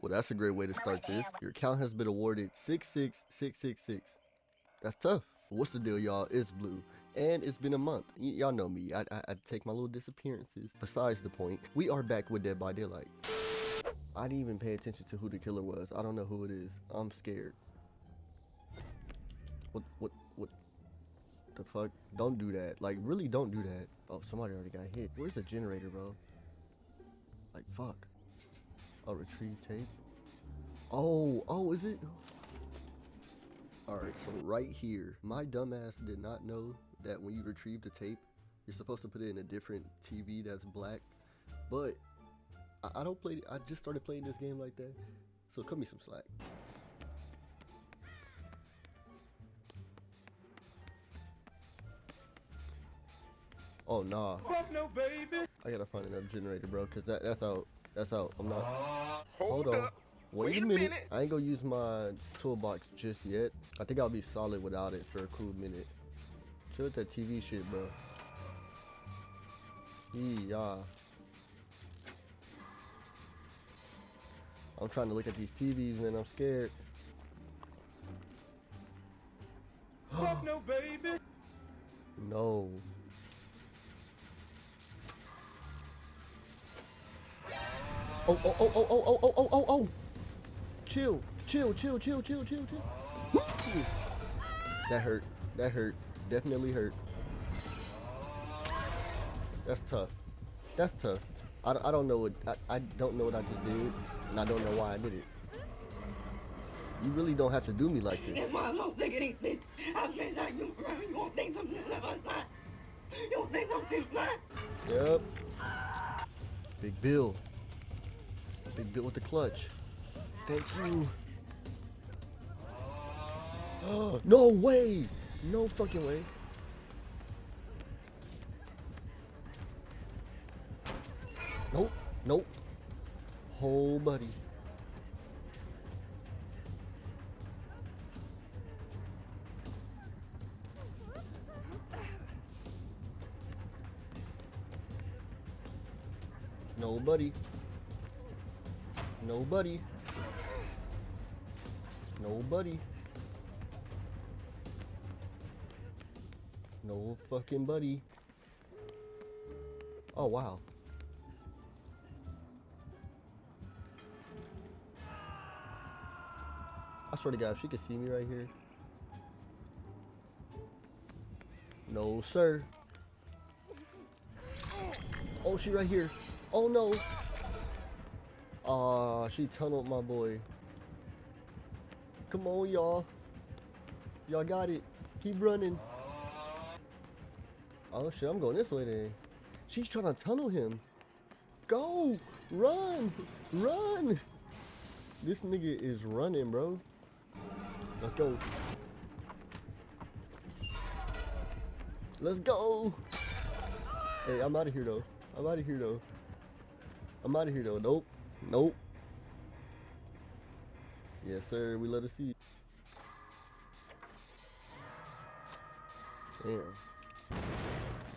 Well, that's a great way to start this. Your account has been awarded 66666. That's tough. What's the deal, y'all? It's Blue, and it's been a month. Y- y'all know me. I, I, I take my little disappearances. Besides the point, we are back with Dead by Daylight. I didn't even pay attention to who the killer was. I don't know who it is. I'm scared. What, what, what the fuck? Don't do that. Like, really don't do that. Oh, somebody already got hit. Where's the generator, bro? Like, fuck. Oh, retrieve tape. Oh, oh, is it? Alright, so right here, my dumbass did not know that when you retrieve the tape, you're supposed to put it in a different TV that's black. But I, I don't play, I just started playing this game like that. So cut me some slack. Oh nah. Fuck no, baby. I gotta find another generator, bro, cause that that's out. That's out. I'm not. Uh, hold, Hold on. up. Wait, Wait a a minute. minute. I ain't gonna use my toolbox just yet. I think I'll be solid without it for a cool minute. Chill with that TV shit, bro. Yeah. I'm trying to look at these TVs, man. I'm scared. Fuck no, baby. No. Oh, oh, oh, oh, oh, oh, oh, oh, oh, oh. Chill, chill, chill, chill, chill, chill, chill. that hurt. That hurt. Definitely hurt. That's tough. That's tough. I, don't- I don't know what I, I don't know what I just did, and I don't know why I did it. You really don't have to do me like this. That's why I don't think anything. I mean, that you, you won't think something like that. You won't think something like Yep. Big Bill. Big Bill with the clutch. Thank you. Oh, no way. No fucking way. Nope. Nope. Whole buddy. Nobody. Nobody. Nobody. No fucking buddy. Oh wow. I swear to God, if she could see me right here. No, sir. Oh, she right here. Oh no. Aw, she tunneled my boy. Come on, y'all. Y'all got it. Keep running. Oh shit, I'm going this way then. She's trying to tunnel him. Go! Run! Run! This nigga is running, bro. Let's go. Let's go! Hey, I'm out of here though. I'm out of here though. I'm out of here though. Nope. Nope. Yes, sir. We let us see. Damn.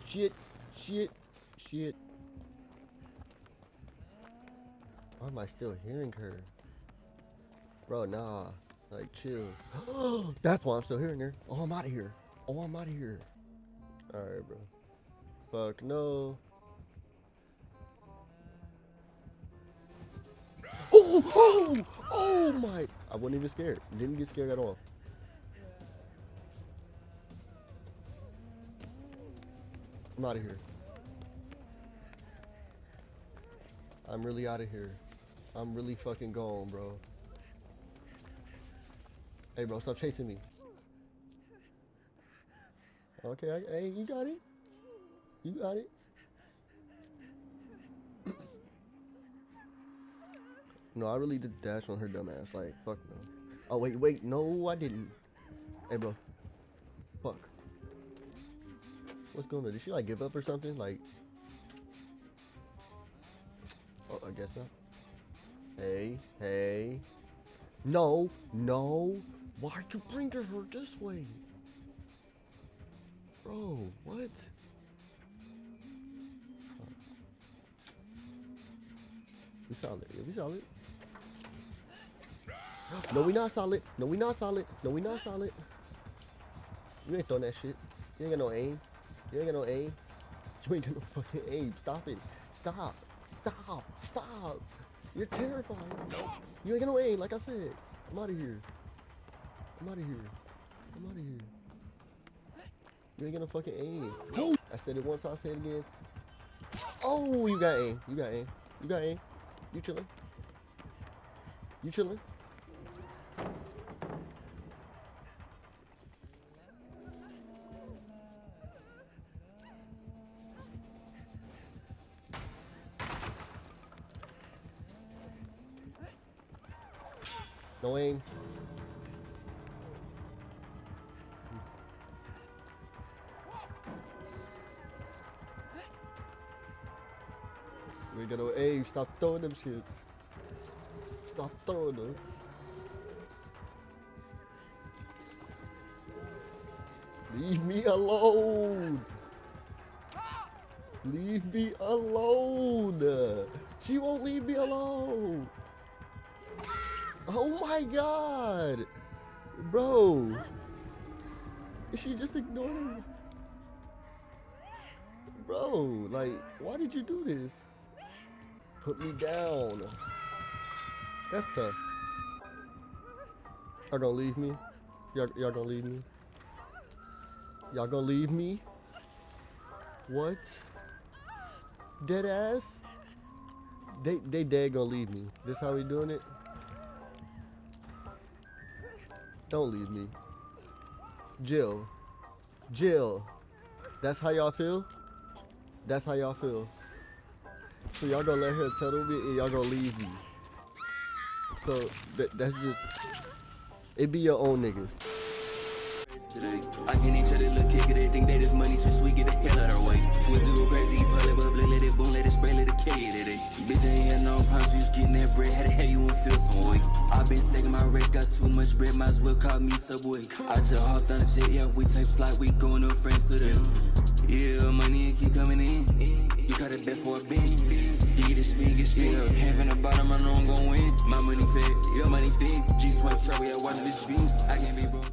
Shit. Shit. Shit. Why am I still hearing her? Bro, nah. Like, chill. That's why I'm still hearing her. Oh, I'm out of here. Oh, I'm out of here. Alright, bro. Fuck no. Oh, oh, oh my. I wasn't even scared. Didn't get scared at all. I'm out of here. I'm really out of here. I'm really fucking gone, bro. Hey, bro, stop chasing me. Okay, I, hey, you got it. You got it. No, I really did dash on her dumb ass. Like, fuck no. Oh, wait, wait. No, I didn't. Hey, bro. Fuck. What's going on? Did she, like, give up or something? Like. Oh, I guess not. Hey, hey. No, no. Why'd you bring her this way? Bro, what? We solid. Yeah, we solid. No, we not solid. No, we not solid. No, we not solid. You ain't throwing that shit. You ain't got no aim. You ain't got no aim. You ain't got no fucking aim. Stop it. Stop. Stop. Stop. You're terrifying. You ain't got no aim, like I said. I'm out of here. I'm out of here. I'm out of here. You ain't got no fucking aim. I said it once, I'll say it again. Oh, you got aim. You got aim. You got aim. You chilling. You chilling. No aim. We got no aim. Stop throwing them shits. Stop throwing them. Leave me alone. Leave me alone. She won't leave me alone. Oh my god. Bro. She just ignored me. Bro, like, why did you do this? Put me down. That's tough. Y'all gonna leave me? Y'all, gonna leave me? Y'all gonna leave me? What? Dead ass? They they dead gonna leave me. This how we doing it? Don't leave me. Jill. Jill. That's how y'all feel? That's how y'all feel. So y'all gonna let her tettle me and y'all gonna leave me. So that, that's just it be your own niggas. today. I can't tell they look kick it, they think that this money so sweet, get the hell out our way. To go crazy, it up, let it boom, let it spray, let it kill it today. Bitch, I ain't had no problems, you just getting that bread, had to have you and feel some way. i been stacking my race, got too much bread, might as well call me Subway. I just hopped on the jet, yeah, we take flight, we going to France today. Yeah, money keep coming in. You got a bet for a bin. You get spin, get shit. Came from the bottom, I know I'm gon' win. My money fat, your money thick. G20 trouble, yeah, watch this spin. I can't be broke.